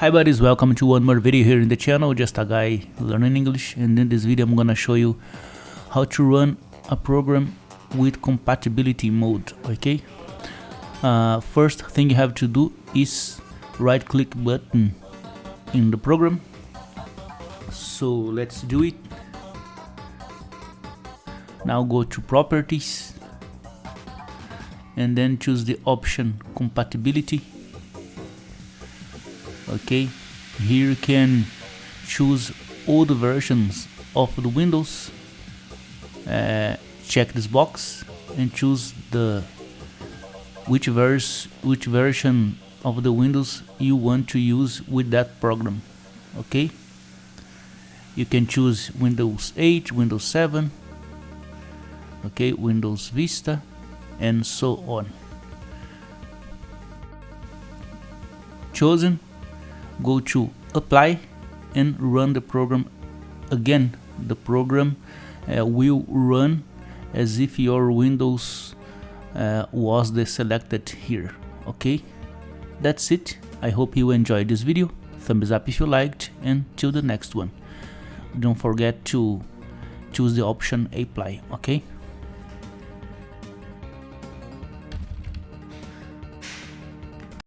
Hi buddies, welcome to one more video here in the channel, just a guy learning English. And in this video I'm gonna show you how to run a program with compatibility mode, okay? Uh, first thing you have to do is right click button in the program. So let's do it. Now go to properties. And then choose the option compatibility okay here you can choose all the versions of the windows. Uh, check this box and choose the which verse which version of the windows you want to use with that program okay you can choose windows 8 windows 7 okay windows vista and so on. Chosen go to apply and run the program. Again the program uh, will run as if your windows uh, was the selected here okay? That's it. I hope you enjoyed this video. Thumbs up if you liked and till the next one. Don't forget to choose the option apply okay